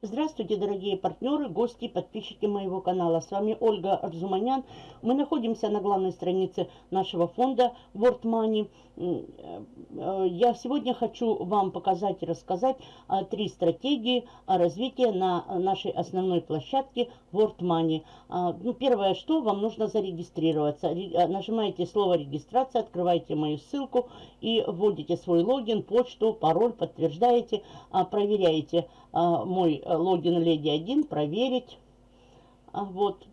Здравствуйте, дорогие партнеры, гости, подписчики моего канала. С вами Ольга Арзуманян. Мы находимся на главной странице нашего фонда World Money. Э, я сегодня хочу вам показать и рассказать три стратегии развития на нашей основной площадке World Money. А, ну, первое, что вам нужно зарегистрироваться. Нажимаете слово регистрация, открываете мою ссылку и вводите свой логин, почту, пароль, подтверждаете, а, проверяете а, мой э, логин Леди 1, проверить. А, вот.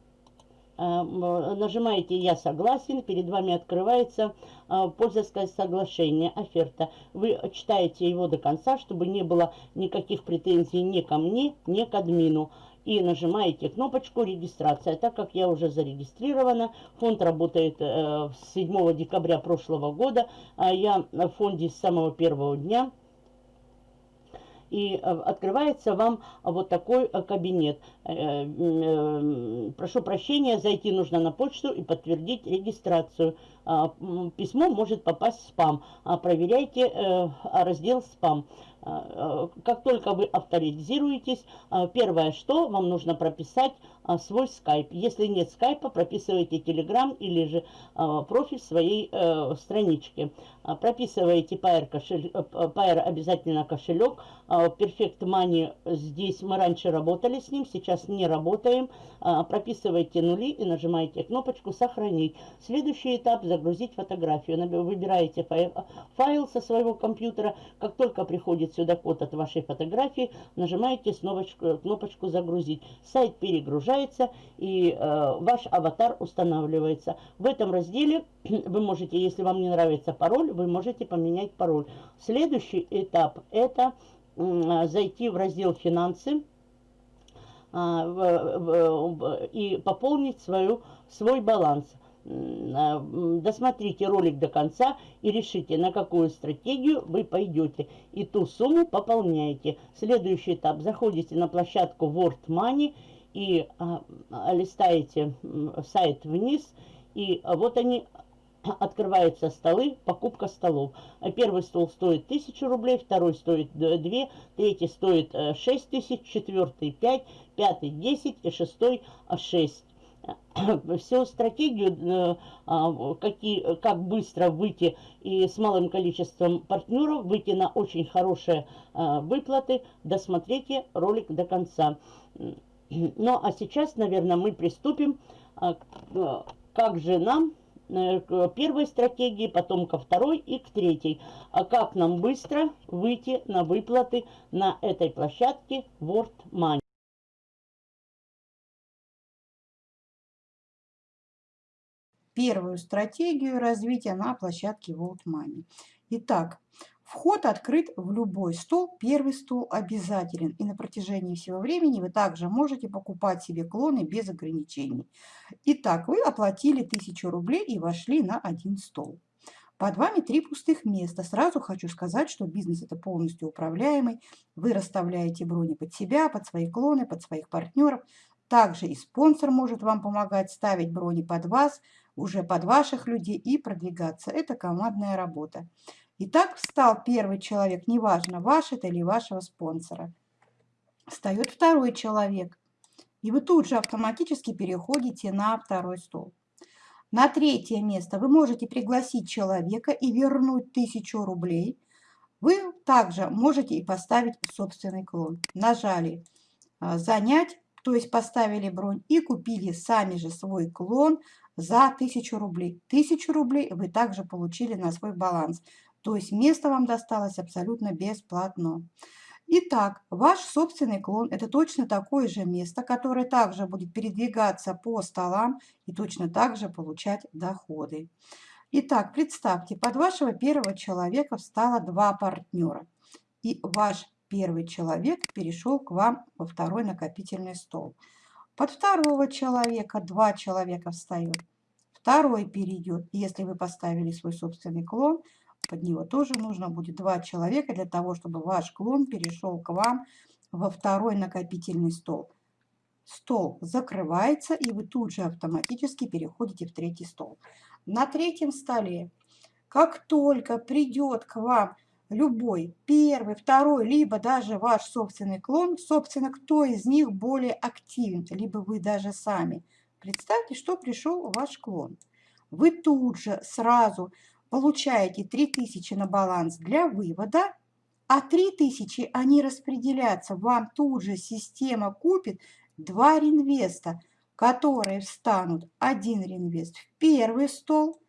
А, нажимаете «Я согласен», перед вами открывается пользовательское соглашение, оферта. Вы читаете его до конца, чтобы не было никаких претензий ни ко мне, ни к админу. И нажимаете кнопочку «Регистрация». Так как я уже зарегистрирована, фонд работает э, с 7 декабря прошлого года. Я в фонде с самого первого дня и э, открывается вам вот такой э, кабинет. Э, прошу прощения, зайти нужно на почту и подтвердить регистрацию. А, письмо может попасть в спам. А, проверяйте раздел «Спам». А, как только вы авторизируетесь, первое, что вам нужно прописать свой скайп. Если нет скайпа, прописывайте телеграм или же профиль своей странички. Прописываете Pair, кошель, Pair обязательно кошелек. Perfect Money здесь мы раньше работали с ним, сейчас не работаем. Прописывайте нули и нажимаете кнопочку «Сохранить». Следующий этап – загрузить фотографию. Выбираете файл со своего компьютера. Как только приходит сюда код от вашей фотографии, нажимаете кнопочку «Загрузить». Сайт перегружается и э, ваш аватар устанавливается. В этом разделе вы можете, если вам не нравится пароль, вы можете поменять пароль. Следующий этап – это зайти в раздел «Финансы» а, и пополнить свою, свой баланс. А, досмотрите ролик до конца и решите, на какую стратегию вы пойдете. И ту сумму пополняете. Следующий этап. Заходите на площадку World Money и а, листаете сайт вниз. И вот они открываются столы, покупка столов. Первый стол стоит 1000 рублей, второй стоит 2, третий стоит 6 тысяч, четвертый 5, пятый 10 и шестой 6 всю стратегию, э, а, какие, как быстро выйти и с малым количеством партнеров, выйти на очень хорошие э, выплаты, досмотрите ролик до конца. Ну, а сейчас, наверное, мы приступим, э, как же нам к первой стратегии, потом ко второй и к третьей. А как нам быстро выйти на выплаты на этой площадке World Money. Первую стратегию развития на площадке World Money. Итак, вход открыт в любой стол, первый стол обязателен. И на протяжении всего времени вы также можете покупать себе клоны без ограничений. Итак, вы оплатили 1000 рублей и вошли на один стол. Под вами три пустых места. Сразу хочу сказать, что бизнес это полностью управляемый. Вы расставляете брони под себя, под свои клоны, под своих партнеров. Также и спонсор может вам помогать ставить брони под вас, уже под ваших людей и продвигаться. Это командная работа. Итак, встал первый человек, неважно, ваш это или вашего спонсора. Встает второй человек. И вы тут же автоматически переходите на второй стол. На третье место вы можете пригласить человека и вернуть тысячу рублей. Вы также можете и поставить собственный клон. Нажали а, «Занять», то есть поставили бронь и купили сами же свой клон за 1000 рублей. 1000 рублей вы также получили на свой баланс. То есть место вам досталось абсолютно бесплатно. Итак, ваш собственный клон – это точно такое же место, которое также будет передвигаться по столам и точно так же получать доходы. Итак, представьте, под вашего первого человека встало два партнера. И ваш первый человек перешел к вам во второй накопительный стол. Под второго человека два человека встает. Второй перейдет. Если вы поставили свой собственный клон, под него тоже нужно будет два человека для того, чтобы ваш клон перешел к вам во второй накопительный стол. Стол закрывается, и вы тут же автоматически переходите в третий стол. На третьем столе, как только придет к вам любой, первый, второй, либо даже ваш собственный клон, собственно, кто из них более активен, либо вы даже сами. Представьте, что пришел ваш клон. Вы тут же сразу получаете 3000 на баланс для вывода, а 3000 они распределятся. Вам тут же система купит два реинвеста, которые встанут один реинвест в первый стол,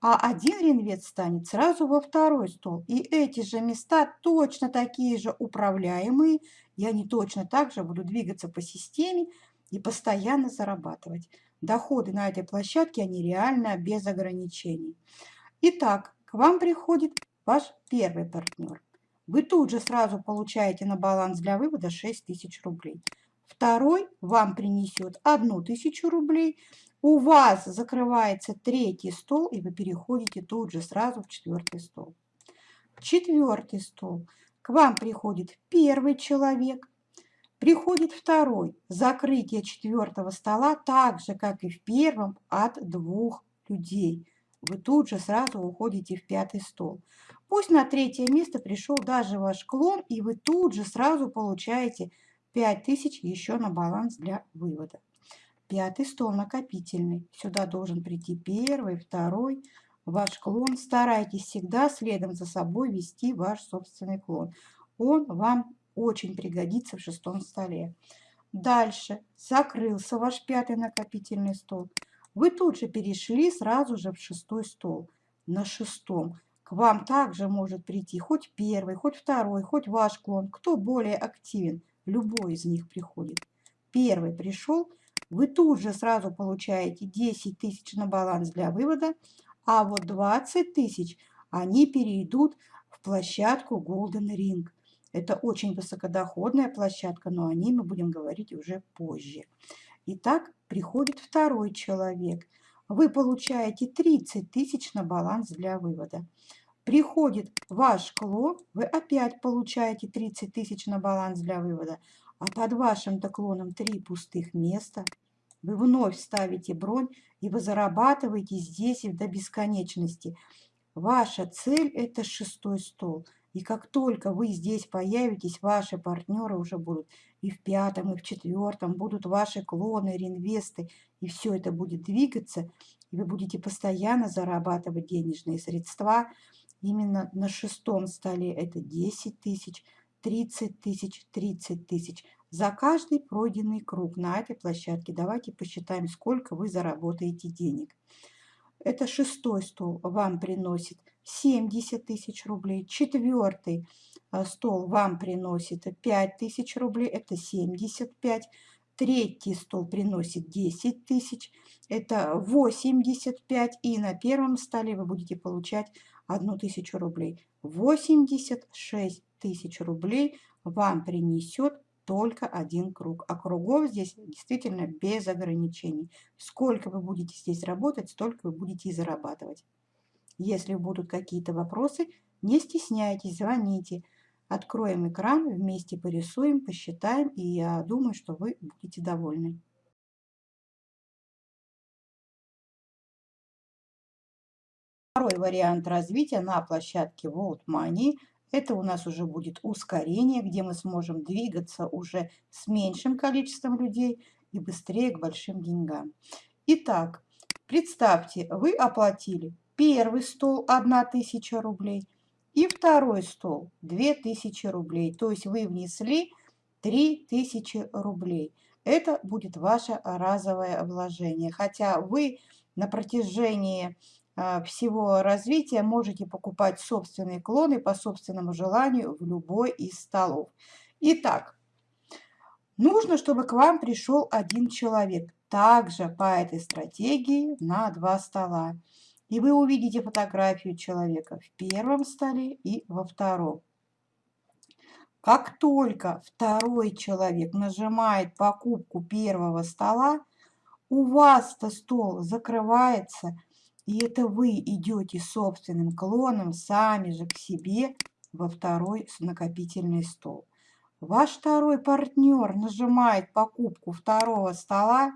а один реинвест станет сразу во второй стол. И эти же места точно такие же управляемые, и они точно так же будут двигаться по системе и постоянно зарабатывать. Доходы на этой площадке, они реально без ограничений. Итак, к вам приходит ваш первый партнер. Вы тут же сразу получаете на баланс для вывода 6 тысяч рублей. Второй вам принесет 1 тысячу рублей, у вас закрывается третий стол, и вы переходите тут же сразу в четвертый стол. Четвертый стол. К вам приходит первый человек, приходит второй. Закрытие четвертого стола так же, как и в первом, от двух людей. Вы тут же сразу уходите в пятый стол. Пусть на третье место пришел даже ваш клон, и вы тут же сразу получаете 5000 еще на баланс для вывода. Пятый стол накопительный. Сюда должен прийти первый, второй, ваш клон. Старайтесь всегда следом за собой вести ваш собственный клон. Он вам очень пригодится в шестом столе. Дальше закрылся ваш пятый накопительный стол. Вы тут же перешли сразу же в шестой стол. На шестом к вам также может прийти хоть первый, хоть второй, хоть ваш клон. Кто более активен, любой из них приходит. Первый пришел, вы тут же сразу получаете 10 тысяч на баланс для вывода, а вот 20 тысяч они перейдут в площадку Golden Ring. Это очень высокодоходная площадка, но о ней мы будем говорить уже позже. Итак, приходит второй человек. Вы получаете 30 тысяч на баланс для вывода. Приходит ваш клон, вы опять получаете 30 тысяч на баланс для вывода а под вашим доклоном три пустых места, вы вновь ставите бронь, и вы зарабатываете здесь и до бесконечности. Ваша цель – это шестой стол. И как только вы здесь появитесь, ваши партнеры уже будут и в пятом, и в четвертом, будут ваши клоны, реинвесты, и все это будет двигаться, и вы будете постоянно зарабатывать денежные средства. Именно на шестом столе это 10 тысяч – 30 тысяч, 30 тысяч за каждый пройденный круг на этой площадке. Давайте посчитаем, сколько вы заработаете денег. Это шестой стол вам приносит 70 тысяч рублей. Четвертый э, стол вам приносит 5 тысяч рублей, это 75. Третий стол приносит 10 тысяч, это 85. И на первом столе вы будете получать 1 тысячу рублей. 86 тысяч рублей вам принесет только один круг. А кругов здесь действительно без ограничений. Сколько вы будете здесь работать, столько вы будете и зарабатывать. Если будут какие-то вопросы, не стесняйтесь, звоните. Откроем экран, вместе порисуем, посчитаем, и я думаю, что вы будете довольны. Второй вариант развития на площадке World Money это у нас уже будет ускорение, где мы сможем двигаться уже с меньшим количеством людей и быстрее к большим деньгам. Итак, представьте, вы оплатили первый стол 1000 рублей и второй стол 2000 рублей. То есть вы внесли 3000 рублей. Это будет ваше разовое вложение. Хотя вы на протяжении всего развития можете покупать собственные клоны по собственному желанию в любой из столов. Итак, нужно, чтобы к вам пришел один человек. Также по этой стратегии на два стола. И вы увидите фотографию человека в первом столе и во втором. Как только второй человек нажимает покупку первого стола, у вас-то стол закрывается – и это вы идете собственным клоном сами же к себе во второй накопительный стол. Ваш второй партнер нажимает покупку второго стола,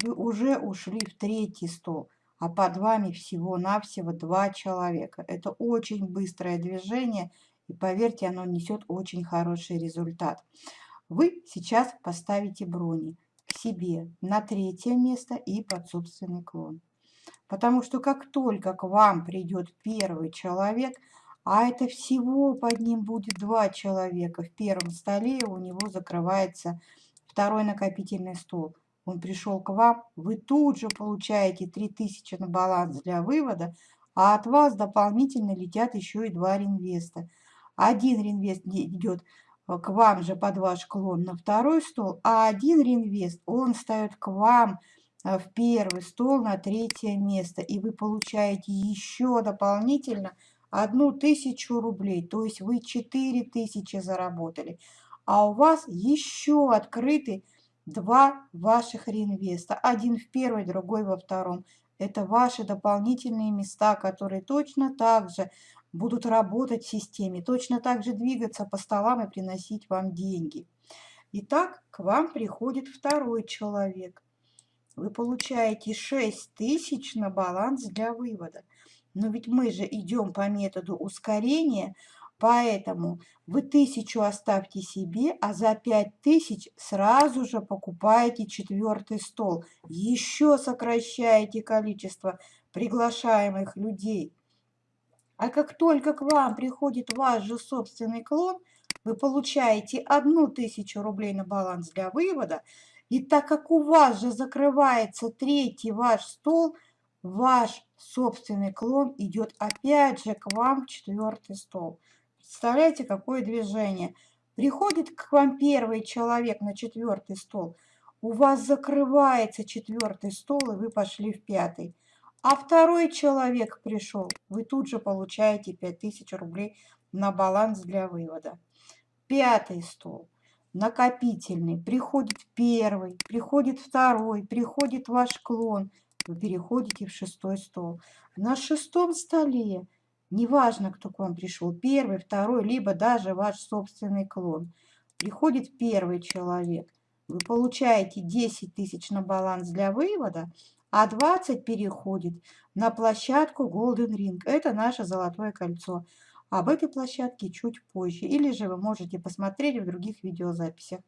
вы уже ушли в третий стол. а под вами всего-навсего два человека. Это очень быстрое движение, и поверьте, оно несет очень хороший результат. Вы сейчас поставите брони к себе на третье место и под собственный клон. Потому что как только к вам придет первый человек, а это всего под ним будет два человека, в первом столе у него закрывается второй накопительный стол. Он пришел к вам, вы тут же получаете 3000 на баланс для вывода, а от вас дополнительно летят еще и два реинвеста. Один реинвест идет э, к вам же под ваш клон на второй стол, а один реинвест, он ставит к вам в первый стол на третье место, и вы получаете еще дополнительно одну тысячу рублей, то есть вы четыре тысячи заработали, а у вас еще открыты два ваших реинвеста, один в первой, другой во втором. Это ваши дополнительные места, которые точно так же будут работать в системе, точно так же двигаться по столам и приносить вам деньги. Итак, к вам приходит второй человек. Вы получаете 6 тысяч на баланс для вывода. Но ведь мы же идем по методу ускорения, поэтому вы тысячу оставьте себе, а за пять тысяч сразу же покупаете четвертый стол. Еще сокращаете количество приглашаемых людей. А как только к вам приходит ваш же собственный клон, вы получаете одну тысячу рублей на баланс для вывода, и так как у вас же закрывается третий ваш стол, ваш собственный клон идет опять же к вам в четвертый стол. Представляете, какое движение? Приходит к вам первый человек на четвертый стол, у вас закрывается четвертый стол, и вы пошли в пятый. А второй человек пришел, вы тут же получаете 5000 рублей на баланс для вывода. Пятый стол, накопительный, приходит первый, приходит второй, приходит ваш клон, вы переходите в шестой стол. На шестом столе, неважно, кто к вам пришел, первый, второй, либо даже ваш собственный клон, приходит первый человек, вы получаете 10 тысяч на баланс для вывода, а 20 переходит на площадку Golden Ring. Это наше золотое кольцо. Об этой площадке чуть позже. Или же вы можете посмотреть в других видеозаписях.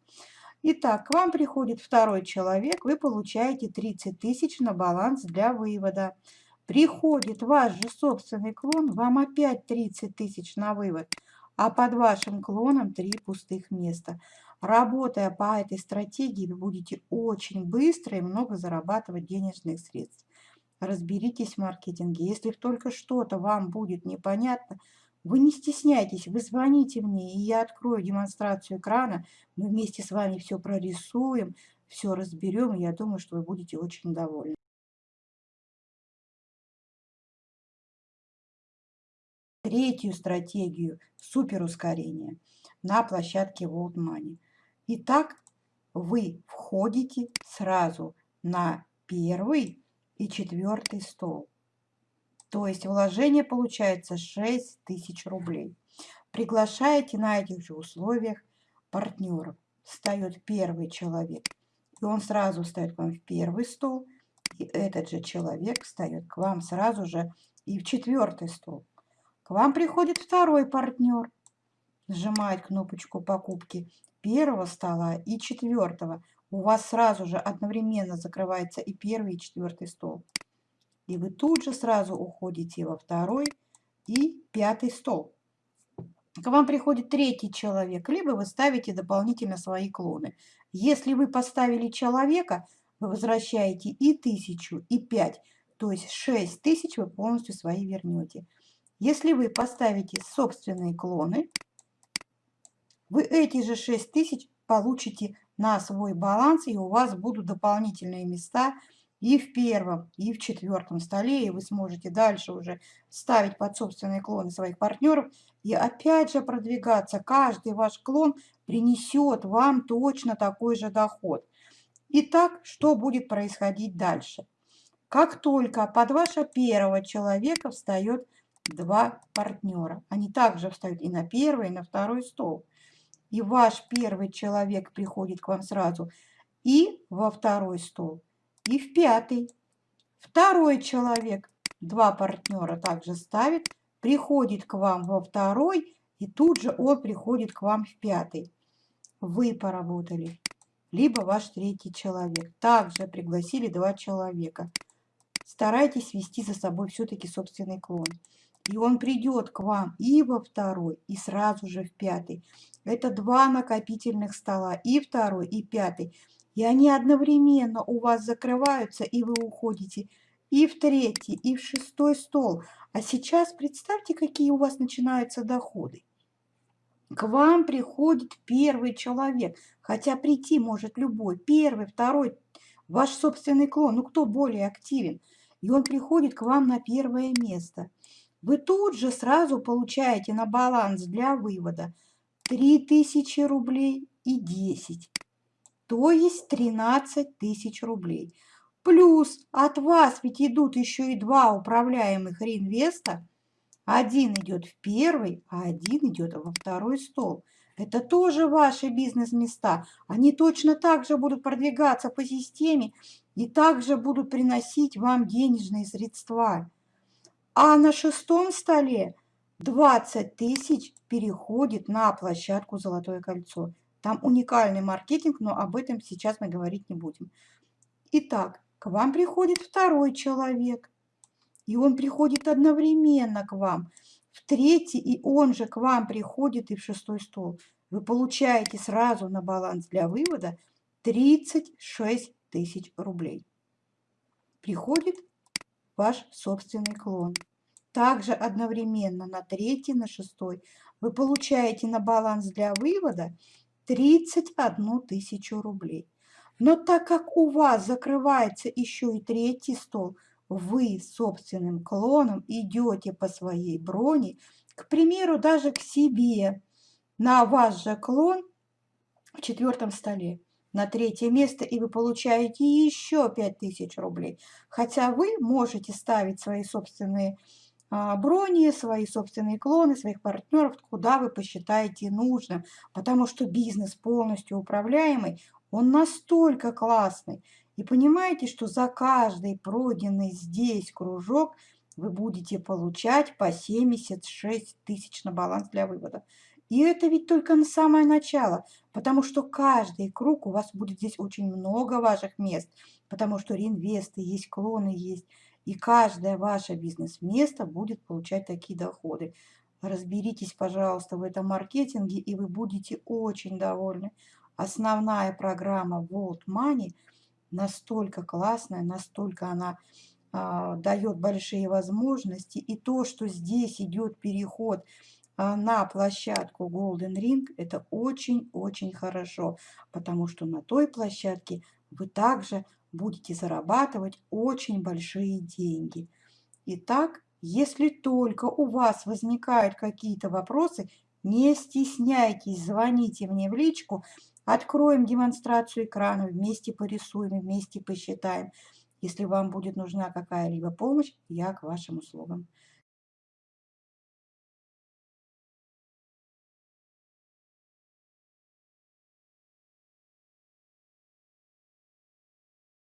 Итак, к вам приходит второй человек, вы получаете 30 тысяч на баланс для вывода. Приходит ваш же собственный клон, вам опять 30 тысяч на вывод, а под вашим клоном 3 пустых места. Работая по этой стратегии, вы будете очень быстро и много зарабатывать денежных средств. Разберитесь в маркетинге. Если только что-то вам будет непонятно, вы не стесняйтесь, вы звоните мне, и я открою демонстрацию экрана. Мы вместе с вами все прорисуем, все разберем, и я думаю, что вы будете очень довольны. Третью стратегию суперускорения на площадке World Money – Итак, вы входите сразу на первый и четвертый стол. То есть вложение получается 6 тысяч рублей. Приглашаете на этих же условиях партнеров. Встает первый человек, и он сразу встает к вам в первый стол, и этот же человек встает к вам сразу же и в четвертый стол. К вам приходит второй партнер, нажимает кнопочку покупки первого стола и четвертого. У вас сразу же одновременно закрывается и первый, и четвертый стол. И вы тут же сразу уходите во второй и пятый стол. К вам приходит третий человек, либо вы ставите дополнительно свои клоны. Если вы поставили человека, вы возвращаете и тысячу, и пять, то есть шесть тысяч вы полностью свои вернете. Если вы поставите собственные клоны, вы эти же 6 тысяч получите на свой баланс, и у вас будут дополнительные места и в первом, и в четвертом столе, и вы сможете дальше уже ставить под собственные клоны своих партнеров, и опять же продвигаться. Каждый ваш клон принесет вам точно такой же доход. Итак, что будет происходить дальше? Как только под вашего первого человека встает два партнера, они также встают и на первый, и на второй стол и ваш первый человек приходит к вам сразу и во второй стол, и в пятый. Второй человек, два партнера также ставит, приходит к вам во второй, и тут же он приходит к вам в пятый. Вы поработали. Либо ваш третий человек. Также пригласили два человека. Старайтесь вести за собой все-таки собственный клон. И он придет к вам и во второй, и сразу же в пятый. Это два накопительных стола, и второй, и пятый. И они одновременно у вас закрываются, и вы уходите и в третий, и в шестой стол. А сейчас представьте, какие у вас начинаются доходы. К вам приходит первый человек, хотя прийти может любой, первый, второй, ваш собственный клон, ну кто более активен. И он приходит к вам на первое место. Вы тут же сразу получаете на баланс для вывода 3000 рублей и 10, то есть 13 тысяч рублей. Плюс от вас ведь идут еще и два управляемых реинвеста. Один идет в первый, а один идет во второй стол. Это тоже ваши бизнес-места. Они точно так же будут продвигаться по системе и также будут приносить вам денежные средства. А на шестом столе 20 тысяч переходит на площадку «Золотое кольцо». Там уникальный маркетинг, но об этом сейчас мы говорить не будем. Итак, к вам приходит второй человек, и он приходит одновременно к вам. В третий, и он же к вам приходит и в шестой стол. Вы получаете сразу на баланс для вывода 36 тысяч рублей. Приходит ваш собственный клон. Также одновременно на третий, на шестой вы получаете на баланс для вывода 31 тысячу рублей. Но так как у вас закрывается еще и третий стол, вы собственным клоном идете по своей броне, к примеру, даже к себе, на ваш же клон в четвертом столе, на третье место, и вы получаете еще 5000 рублей. Хотя вы можете ставить свои собственные а, брони, свои собственные клоны, своих партнеров, куда вы посчитаете нужным, потому что бизнес полностью управляемый, он настолько классный. И понимаете, что за каждый пройденный здесь кружок вы будете получать по 76 тысяч на баланс для вывода. И это ведь только на самое начало, потому что каждый круг у вас будет здесь очень много ваших мест, потому что реинвесты есть, клоны есть, и каждое ваше бизнес-место будет получать такие доходы. Разберитесь, пожалуйста, в этом маркетинге, и вы будете очень довольны основная программа World Money настолько классная, настолько она а, дает большие возможности. И то, что здесь идет переход на площадку Golden Ring, это очень-очень хорошо, потому что на той площадке вы также будете зарабатывать очень большие деньги. Итак, если только у вас возникают какие-то вопросы, не стесняйтесь, звоните мне в личку, Откроем демонстрацию экрана, вместе порисуем, вместе посчитаем. Если вам будет нужна какая-либо помощь, я к вашим услугам.